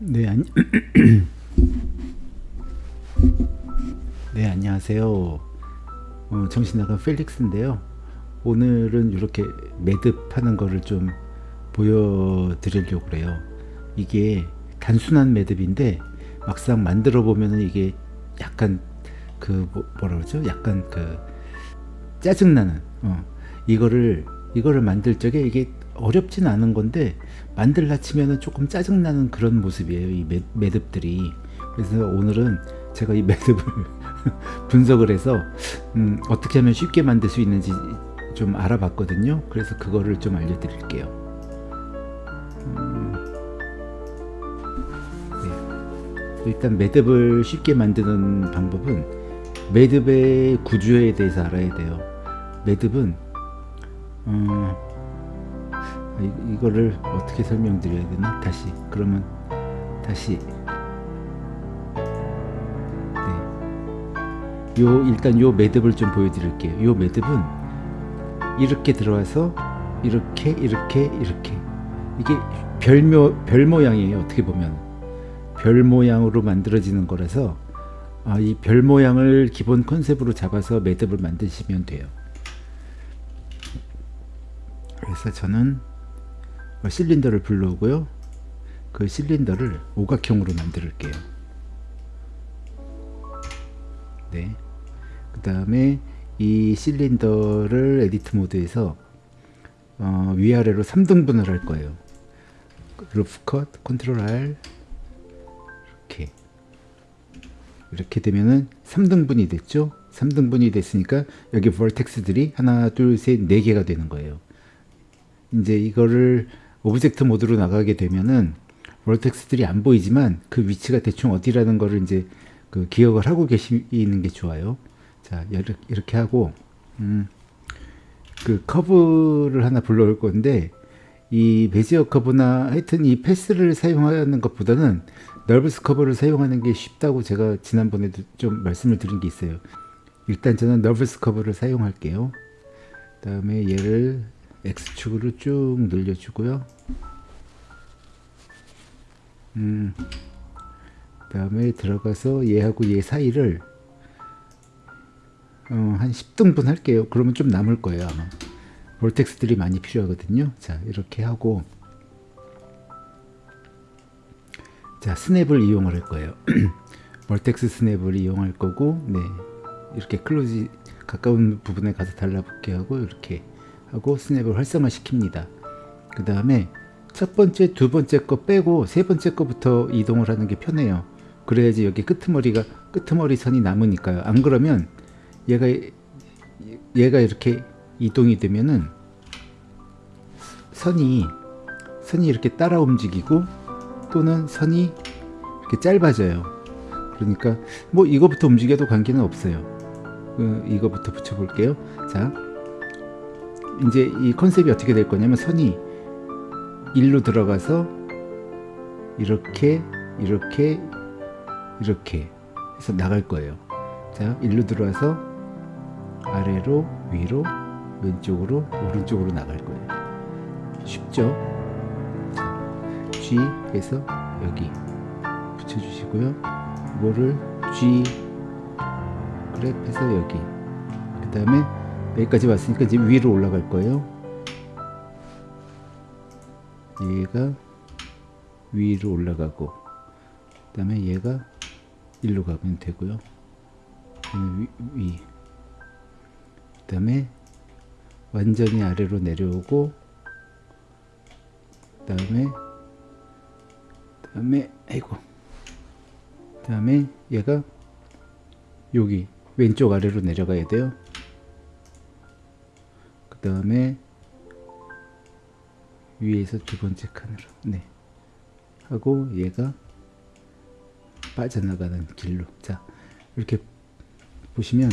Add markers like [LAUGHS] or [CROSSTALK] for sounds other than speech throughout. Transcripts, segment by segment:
네, 안... [COUGHS] 네, 안녕하세요. 어, 정신 나간 펠릭스인데요. 오늘은 이렇게 매듭하는 거를 좀 보여드리려고 그래요. 이게 단순한 매듭인데 막상 만들어 보면은 이게 약간 그 뭐, 라 그러죠? 약간 그 짜증나는 어, 이거를 이거를 만들 적에 이게 어렵진 않은 건데 만들라 치면은 조금 짜증나는 그런 모습이에요 이 매, 매듭들이. 그래서 오늘은 제가 이 [LAUGHS] 매듭을 분석을 해서 음, 어떻게 하면 쉽게 만들 수 있는지 좀 알아봤거든요. 그래서 그거를 좀 알려드릴게요. 음, 네. 일단 매듭을 쉽게 만드는 방법은 매듭의 구조에 대해서 알아야 돼요. 매듭은 어, 이, 거를 어떻게 설명드려야 되나? 다시. 그러면 다시. 네. 요 일단 요 매듭을 좀 보여드릴게요. 요 매듭은 이렇게 들어와서 이렇게 이렇게 이렇게. 이게 별모, 별 모양이에요 어떻게 보면. 별 모양으로 만들어지는 거라서 아, 이 별 모양을 기본 컨셉으로 잡아서 매듭을 만드시면 돼요. 그래서 저는 어, 실린더를 불러오고요. 그 실린더를 오각형으로 만들게요. 네. 그 다음에 이 실린더를 edit mode에서 어, 위아래로 3등분을 할 거예요. loop cut, Control R 이렇게 이렇게 되면은 3등분이 됐죠. 3등분이 됐으니까 여기 vertex들이 하나, 둘, 셋, 네 개가 되는 거예요. 이제 이거를 object mode로 나가게 되면은 vertex들이 안 보이지만 그 위치가 대충 어디라는 거를 이제 그 기억을 하고 계시는 게 좋아요. 자, 이렇게 하고, 음, 그 커브를 하나 불러올 건데, 이 베지어 커브나 하여튼 이 패스를 사용하는 것보다는 넓브스 커브를 사용하는 게 쉽다고 제가 지난번에도 좀 말씀을 드린 게 있어요. 일단 저는 넓브스 커브를 사용할게요. 그 다음에 얘를 X축으로 쭉 늘려주고요. 음, 그 다음에 들어가서 얘하고 얘 사이를 어, 한 10등분 할게요. 그러면 좀 남을 거예요 아마. vertex들이 많이 필요하거든요. 자 이렇게 하고 자 스냅을 이용할 거예요. [CLEARS THROAT] vertex snap을 이용할 거고 네 이렇게 close 가까운 부분에 가서 달라붙게 하고 이렇게 하고 스냅을 활성화 시킵니다. 그 다음에 첫 번째, 두 번째 거 빼고 세 번째 거부터 이동을 하는 게 편해요. 그래야지 여기 끄트머리가 끄트머리 선이 남으니까요. 안 그러면 얘가 얘가 이렇게 이동이 되면은 선이 선이 이렇게 따라 움직이고 또는 선이 이렇게 짧아져요. 그러니까 뭐 이거부터 움직여도 관계는 없어요. 그 이거부터 붙여볼게요. 자, 이제 이 컨셉이 어떻게 될 거냐면 선이 일로 들어가서 이렇게 이렇게 이렇게 해서 나갈 거예요. 자 일로 들어와서 아래로 위로 왼쪽으로 오른쪽으로 나갈 거예요. 쉽죠? G 해서 여기 붙여주시고요. 이거를 G 그랩해서 여기. 그 다음에 여기까지 왔으니까 이제 위로 올라갈 거예요. 얘가 위로 올라가고 그 다음에 얘가 일로 가면 되고요. 위, 위. 그 다음에 완전히 아래로 내려오고 그 다음에 그 다음에 아이고. 그 다음에 얘가 여기 왼쪽 아래로 내려가야 돼요. 그 다음에 위에서 두 번째 칸으로. 네. 하고 얘가 빠져나가는 길로. 자 이렇게 보시면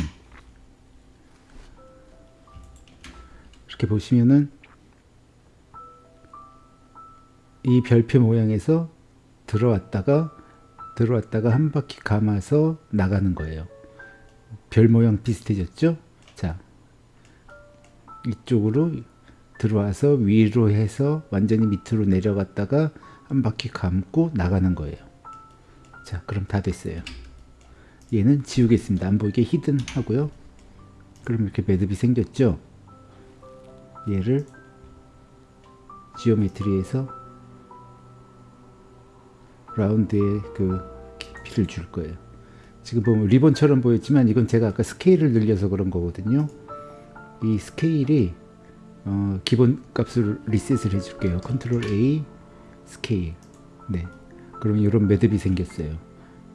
이렇게 보시면은 이 별표 모양에서 들어왔다가 들어왔다가 한 바퀴 감아서 나가는 거예요. 별 모양 비슷해졌죠? 자 이쪽으로 들어와서 위로 해서 완전히 밑으로 내려갔다가 한 바퀴 감고 나가는 거예요. 자, 그럼 다 됐어요. 얘는 지우겠습니다. 안 보이게 히든 하고요. 그럼 이렇게 매듭이 생겼죠? 얘를 지오메트리에서 라운드에 그 깊이를 줄 거예요. 지금 보면 리본처럼 보였지만 이건 제가 아까 스케일을 늘려서 그런 거거든요. 이 스케일이 어, 기본 값을 리셋을 해줄게요. Control A scale. 네. 그럼 이런 매듭이 생겼어요.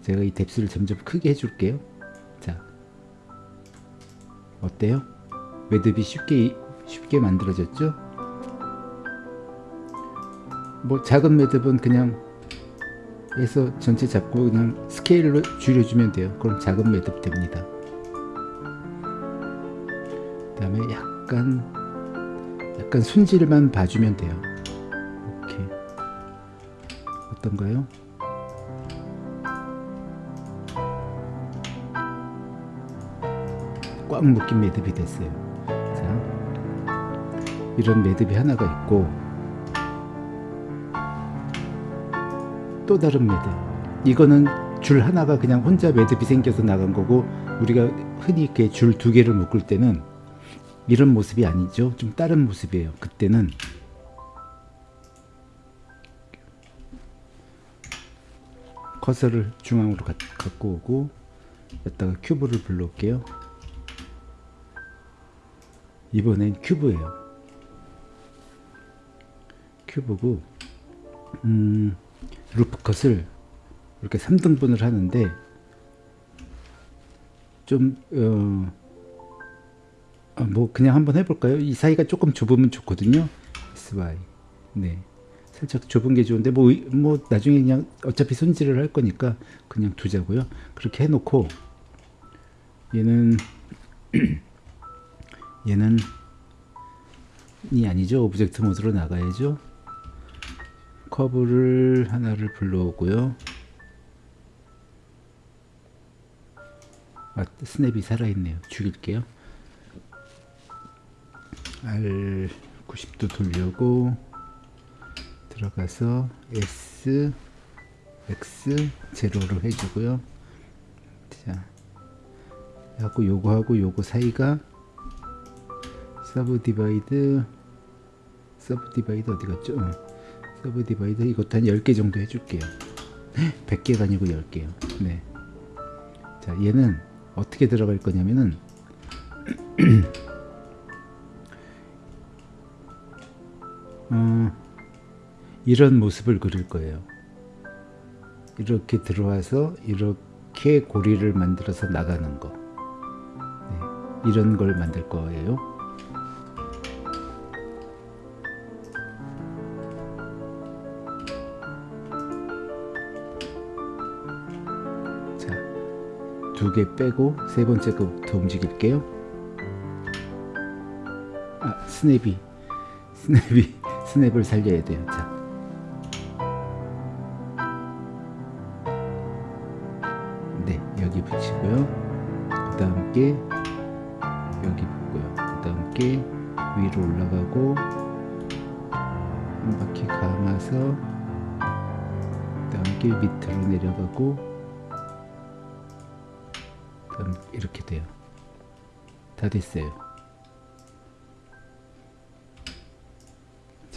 제가 이 depth를 점점 크게 해줄게요. 자, 어때요? 매듭이 쉽게 쉽게 만들어졌죠? 뭐 작은 매듭은 그냥 해서 전체 잡고 그냥 스케일로 줄여주면 돼요. 그럼 작은 매듭 됩니다. 그 다음에 약간 약간 순질만 봐주면 돼요. 이렇게 어떤가요? 꽉 묶인 매듭이 됐어요. 자, 이런 매듭이 하나가 있고 또 다른 매듭. 이거는 줄 하나가 그냥 혼자 매듭이 생겨서 나간 거고 우리가 흔히 이렇게 줄 두 개를 묶을 때는 이런 모습이 아니죠. 좀 다른 모습이에요. 그때는 커서를 중앙으로 가, 갖고 오고 여기다가 큐브를 불러올게요. 이번엔 큐브예요. 큐브고 음, 루프컷을 이렇게 3등분을 하는데 좀 어, 아, 뭐 그냥 한번 해볼까요? 이 사이가 조금 좁으면 좋거든요. SY 네 살짝 좁은 게 좋은데 뭐, 뭐 나중에 그냥 어차피 손질을 할 거니까 그냥 두자고요. 그렇게 해놓고 얘는 [CLEARS THROAT] 얘는 이 아니죠. object mode로 나가야죠. 커브를 하나를 불러오고요. 아, 스냅이 살아있네요. 죽일게요. R 90도 돌려고 들어가서 S X zero로 해주고요. 자, 하고 요거하고 요거 사이가 subdivide subdivide 어디 갔죠? 어. subdivide 이것도 한 10개 정도 해줄게요. 100개가 아니고 10개요. 네. 자, 얘는 어떻게 들어갈 거냐면은 [CLEARS THROAT] 어, 이런 모습을 그릴 거예요. 이렇게 들어와서 이렇게 고리를 만들어서 나가는 거. 네, 이런 걸 만들 거예요. 자, 두개 빼고 세 번째 거부터 움직일게요. 아, 스냅이 스냅이 스냅을 살려야 돼요. 자. 네, 여기 붙이고요. 그 다음 게 여기 붙고요. 그 다음 게 위로 올라가고 한 바퀴 감아서 그 다음 게 밑으로 내려가고 그 다음 이렇게 돼요. 다 됐어요.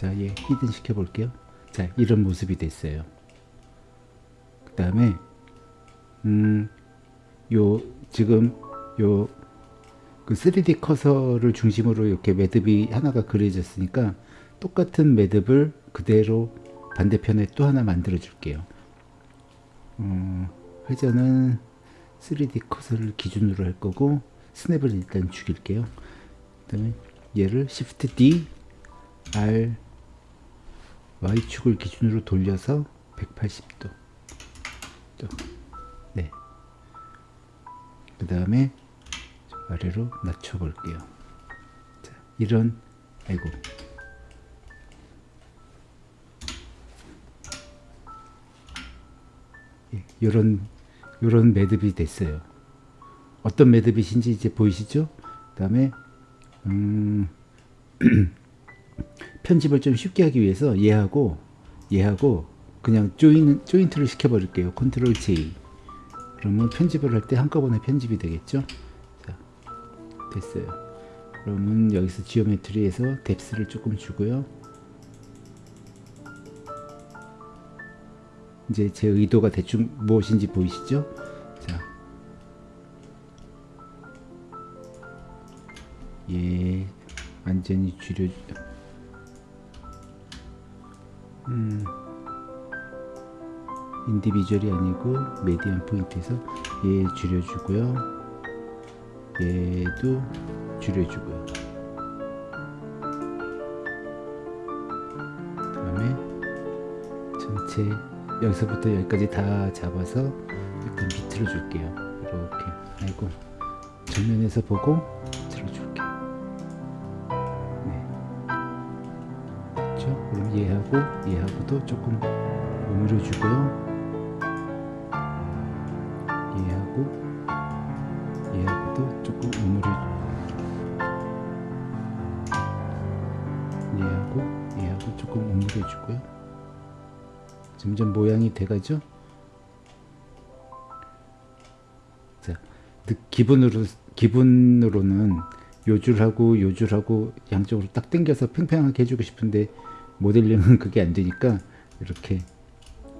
자, 얘 히든 시켜 볼게요. 자, 이런 모습이 됐어요. 그 다음에, 음, 요, 지금, 요, 그 3D 커서를 중심으로 이렇게 매듭이 하나가 그려졌으니까 똑같은 매듭을 그대로 반대편에 또 하나 만들어 줄게요. 어, 회전은 3D 커서를 기준으로 할 거고, 스냅을 일단 죽일게요. 그 다음에 얘를 Shift D, R, Y축을 기준으로 돌려서 180도. 또, 네. 그 다음에 아래로 낮춰 볼게요. 자, 이런 아이고. 예, 요런 요런 매듭이 됐어요. 어떤 매듭이신지 이제 보이시죠? 그 다음에 음 [CLEARS THROAT] 편집을 좀 쉽게 하기 위해서 얘하고 얘하고 그냥 join, joint를 시켜버릴게요. Control J. 그러면 편집을 할 때 한꺼번에 편집이 되겠죠? 자, 됐어요. 그러면 여기서 geometry에서 depth를 조금 주고요. 이제 제 의도가 대충 무엇인지 보이시죠? 자, 예, 완전히 줄여. 음, 인디비주얼이 아니고 메디안 포인트에서 얘 줄여주고요. 얘도 줄여주고요. 그 다음에 전체 여기서부터 여기까지 다 잡아서 약간 밑으로 줄게요. 이렇게 아이고 정면에서 보고 얘하고 얘하고도 조금 오므려 주고요. 얘하고 얘하고도 조금 오므려 얘하고 얘하고 조금 오므려 주고요. 점점 모양이 돼가죠. 자, 기분으로 기분으로는 요줄하고 요줄하고 양쪽으로 딱 당겨서 팽팽하게 해주고 싶은데 모델링은 [LAUGHS] 그게 안 되니까 이렇게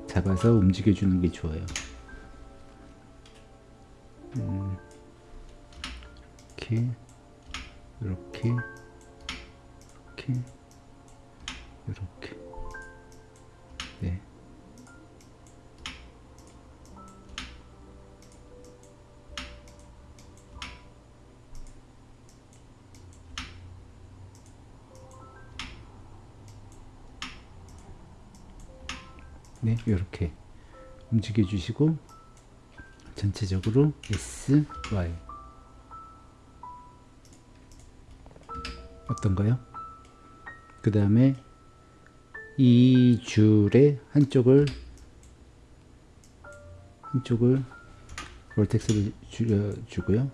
잡아서 움직여 주는 게 좋아요. 음, 이렇게 이렇게 이렇게 이렇게 네. 네, 이렇게 움직여 주시고 전체적으로 S, Y 어떤가요? 그 다음에 이 줄의 한쪽을 한쪽을 볼텍스를 줄여주고요.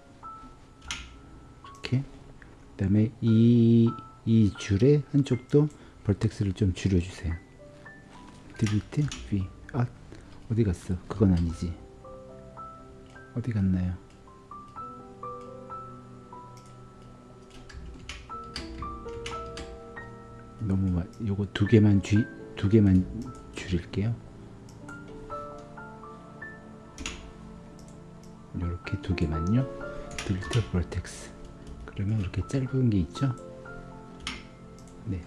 이렇게 그 다음에 이, 이 줄의 한쪽도 볼텍스를 좀 줄여주세요. V 아 어디 갔어? 그건 아니지. 어디 갔나요? 너무 마, 요거 두 개만 주, 두 개만 줄일게요. 이렇게 두 개만요. 딜리트 볼텍스. 그러면 이렇게 짧은 게 있죠? 네.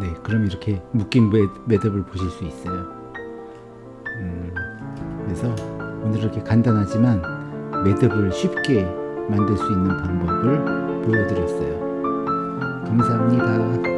네, 그럼 이렇게 묶인 매, 매듭을 보실 수 있어요. 음, 그래서 오늘 이렇게 간단하지만 매듭을 쉽게 만들 수 있는 방법을 보여드렸어요. 감사합니다.